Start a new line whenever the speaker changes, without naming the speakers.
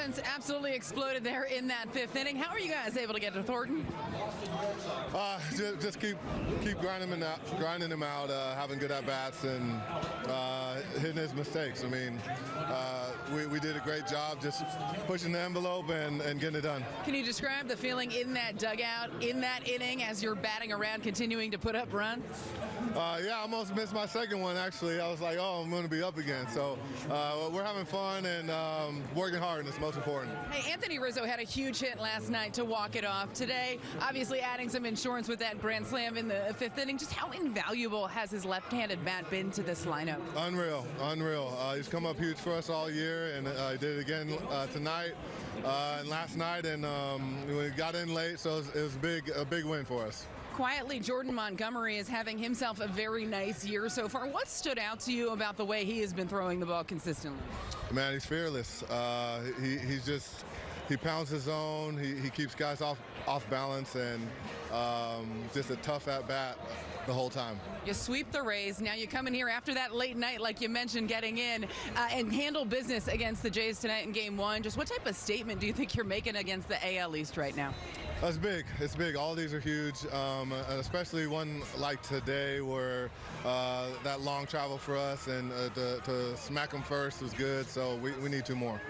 offense absolutely exploded there in that fifth inning. How are you guys able to get to Thornton?
Uh, just, just keep keep grinding him out, grinding him out, uh, having good at bats and uh, hitting his mistakes. I mean, uh, we, we did a great job just pushing the envelope and, and getting it done.
Can you describe the feeling in that dugout, in that inning, as you're batting around, continuing to put up runs?
Uh, yeah, I almost missed my second one. Actually, I was like, oh, I'm going to be up again. So uh, we're having fun and um, working hard, and it's most important.
Hey, Anthony Rizzo had a huge hit last night to walk it off. Today, obviously adding some insurance with that grand slam in the fifth inning. Just how invaluable has his left-handed bat been to this lineup?
Unreal, unreal. Uh, he's come up huge for us all year, and uh, he did it again uh, tonight uh, and last night. And um, we got in late, so it was, it was big, a big win for us.
Quietly, Jordan Montgomery is having himself a very nice year so far. What stood out to you about the way he has been throwing the ball consistently?
Man, he's fearless. Uh, he, he's just he pounds his zone. He, he keeps guys off off balance and um, just a tough at bat the whole time.
You sweep the Rays. Now you come in here after that late night, like you mentioned, getting in uh, and handle business against the Jays tonight in Game One. Just what type of statement do you think you're making against the AL East right now?
That's big. It's big. All these are huge, um, especially one like today where uh, that long travel for us and uh, to, to smack them first was good. So we, we need two more.